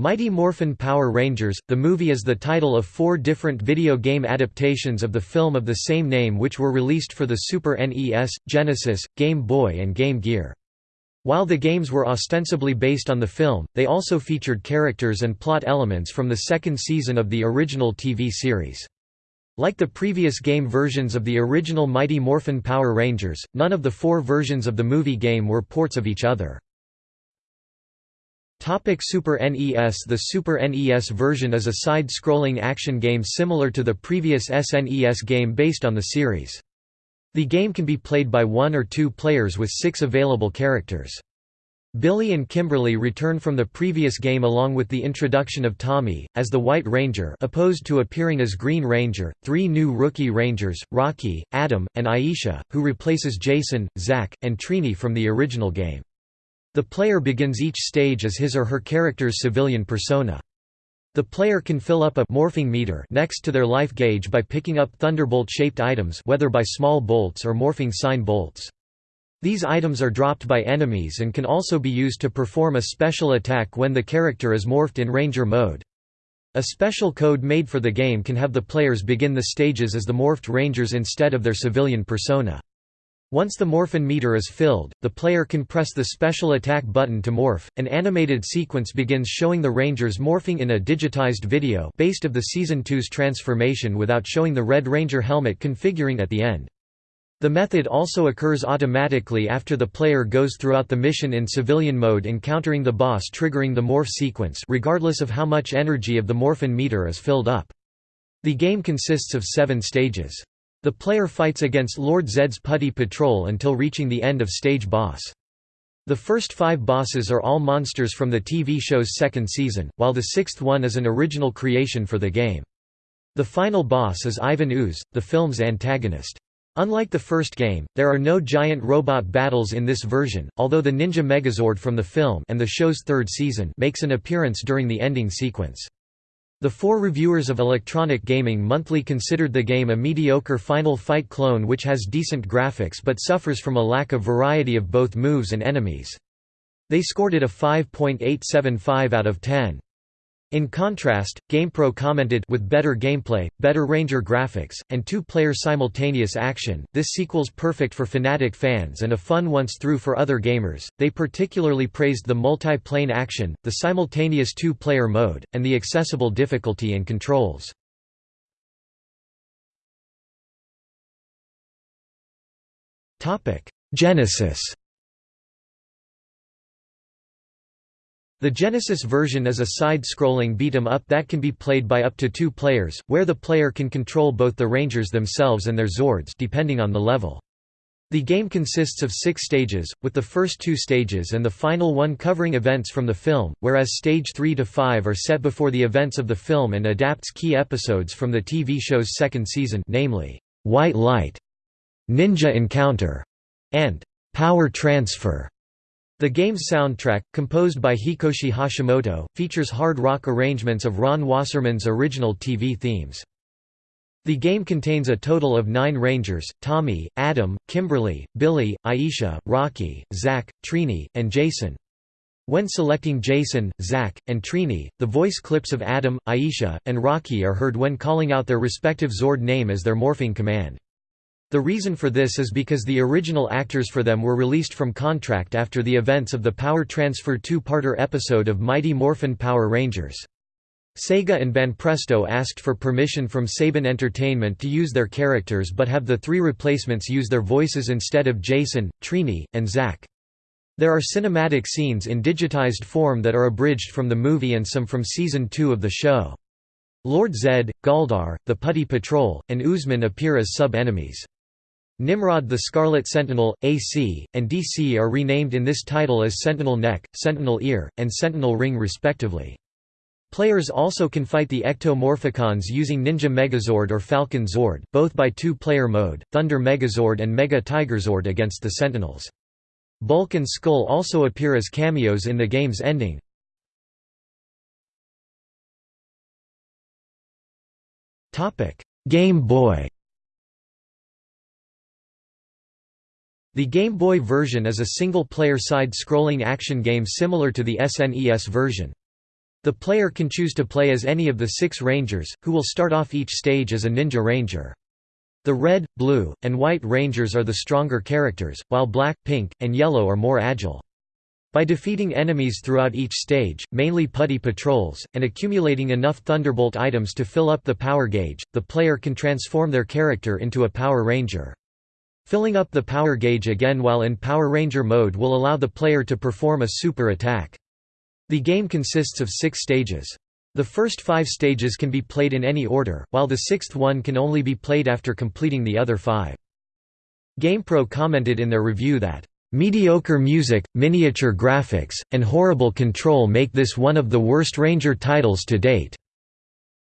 Mighty Morphin Power Rangers, the movie is the title of four different video game adaptations of the film of the same name which were released for the Super NES, Genesis, Game Boy and Game Gear. While the games were ostensibly based on the film, they also featured characters and plot elements from the second season of the original TV series. Like the previous game versions of the original Mighty Morphin Power Rangers, none of the four versions of the movie game were ports of each other. Topic Super NES The Super NES version is a side-scrolling action game similar to the previous SNES game based on the series. The game can be played by one or two players with six available characters. Billy and Kimberly return from the previous game along with the introduction of Tommy, as the White Ranger opposed to appearing as Green Ranger, three new rookie Rangers, Rocky, Adam, and Aisha, who replaces Jason, Zack, and Trini from the original game. The player begins each stage as his or her character's civilian persona. The player can fill up a morphing meter next to their life gauge by picking up thunderbolt-shaped items whether by small bolts or morphing sign bolts. These items are dropped by enemies and can also be used to perform a special attack when the character is morphed in Ranger mode. A special code made for the game can have the players begin the stages as the morphed Rangers instead of their civilian persona. Once the morphin meter is filled, the player can press the special attack button to morph. An animated sequence begins showing the Rangers morphing in a digitized video based of the Season 2's transformation without showing the Red Ranger helmet configuring at the end. The method also occurs automatically after the player goes throughout the mission in civilian mode encountering the boss triggering the morph sequence regardless of how much energy of the morphin meter is filled up. The game consists of seven stages. The player fights against Lord Zedd's Putty Patrol until reaching the end of stage boss. The first five bosses are all monsters from the TV show's second season, while the sixth one is an original creation for the game. The final boss is Ivan Ooze, the film's antagonist. Unlike the first game, there are no giant robot battles in this version, although the Ninja Megazord from the film and the show's third season makes an appearance during the ending sequence. The four reviewers of Electronic Gaming Monthly considered the game a mediocre Final Fight clone which has decent graphics but suffers from a lack of variety of both moves and enemies. They scored it a 5.875 out of 10. In contrast, GamePro commented with better gameplay, better Ranger graphics, and two-player simultaneous action, this sequel's perfect for Fanatic fans and a fun once through for other gamers. They particularly praised the multi-plane action, the simultaneous two-player mode, and the accessible difficulty and controls. Genesis The Genesis version is a side-scrolling beat-em-up that can be played by up to two players, where the player can control both the Rangers themselves and their Zords depending on the level. The game consists of six stages, with the first two stages and the final one covering events from the film, whereas stage 3 to 5 are set before the events of the film and adapts key episodes from the TV show's second season namely, White Light, Ninja Encounter, and Power Transfer. The game's soundtrack, composed by Hikoshi Hashimoto, features hard rock arrangements of Ron Wasserman's original TV themes. The game contains a total of nine Rangers, Tommy, Adam, Kimberly, Billy, Aisha, Rocky, Zack, Trini, and Jason. When selecting Jason, Zack, and Trini, the voice clips of Adam, Aisha, and Rocky are heard when calling out their respective Zord name as their morphing command. The reason for this is because the original actors for them were released from contract after the events of the Power Transfer two-parter episode of Mighty Morphin Power Rangers. Sega and Banpresto asked for permission from Saban Entertainment to use their characters but have the three replacements use their voices instead of Jason, Trini, and Zack. There are cinematic scenes in digitized form that are abridged from the movie and some from Season 2 of the show. Lord Zedd, Goldar, the Putty Patrol, and Oozemen appear as sub-enemies. Nimrod the Scarlet Sentinel, AC, and DC are renamed in this title as Sentinel Neck, Sentinel Ear, and Sentinel Ring respectively. Players also can fight the Ectomorphicons using Ninja Megazord or Falcon Zord, both by two-player mode, Thunder Megazord and Mega Tigerzord against the Sentinels. Bulk and Skull also appear as cameos in the game's ending. Game Boy The Game Boy version is a single-player side-scrolling action game similar to the SNES version. The player can choose to play as any of the six Rangers, who will start off each stage as a Ninja Ranger. The red, blue, and white Rangers are the stronger characters, while black, pink, and yellow are more agile. By defeating enemies throughout each stage, mainly putty patrols, and accumulating enough Thunderbolt items to fill up the power gauge, the player can transform their character into a Power Ranger. Filling up the power gauge again while in Power Ranger mode will allow the player to perform a super attack. The game consists of six stages. The first five stages can be played in any order, while the sixth one can only be played after completing the other five. GamePro commented in their review that, "...mediocre music, miniature graphics, and horrible control make this one of the worst Ranger titles to date."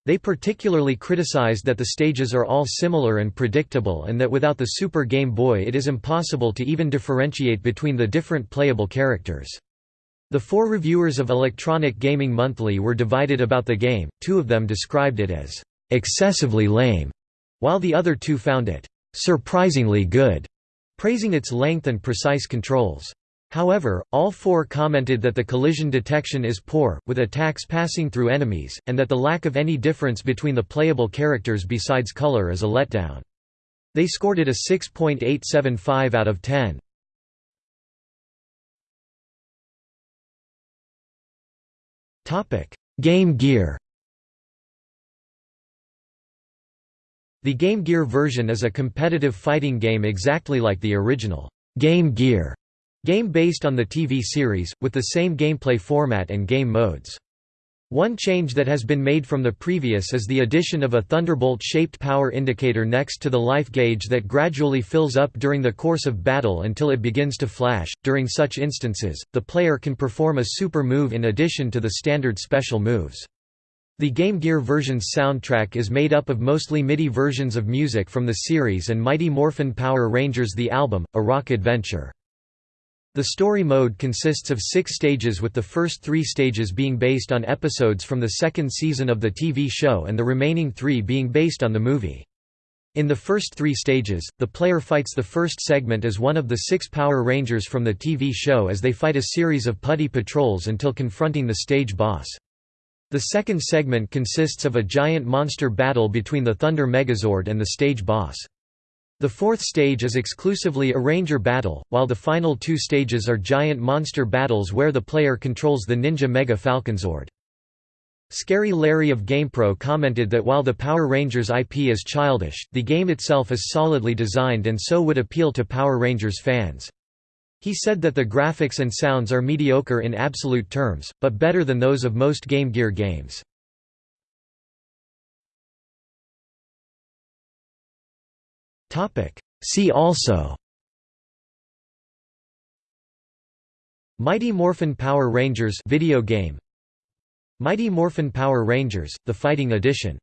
They particularly criticized that the stages are all similar and predictable and that without the Super Game Boy it is impossible to even differentiate between the different playable characters. The four reviewers of Electronic Gaming Monthly were divided about the game, two of them described it as excessively lame, while the other two found it surprisingly good, praising its length and precise controls. However, all four commented that the collision detection is poor, with attacks passing through enemies, and that the lack of any difference between the playable characters besides color is a letdown. They scored it a 6.875 out of 10. Game Gear The Game Gear version is a competitive fighting game exactly like the original Game Gear game based on the TV series, with the same gameplay format and game modes. One change that has been made from the previous is the addition of a Thunderbolt-shaped power indicator next to the life gauge that gradually fills up during the course of battle until it begins to flash. During such instances, the player can perform a super move in addition to the standard special moves. The Game Gear version's soundtrack is made up of mostly MIDI versions of music from the series and Mighty Morphin Power Rangers the album, A Rock Adventure. The story mode consists of six stages with the first three stages being based on episodes from the second season of the TV show and the remaining three being based on the movie. In the first three stages, the player fights the first segment as one of the six Power Rangers from the TV show as they fight a series of putty patrols until confronting the stage boss. The second segment consists of a giant monster battle between the Thunder Megazord and the stage boss. The fourth stage is exclusively a ranger battle, while the final two stages are giant monster battles where the player controls the Ninja Mega Falconzord. Scary Larry of GamePro commented that while the Power Rangers IP is childish, the game itself is solidly designed and so would appeal to Power Rangers fans. He said that the graphics and sounds are mediocre in absolute terms, but better than those of most Game Gear games. See also. Mighty Morphin Power Rangers video game. Mighty Morphin Power Rangers, the Fighting Edition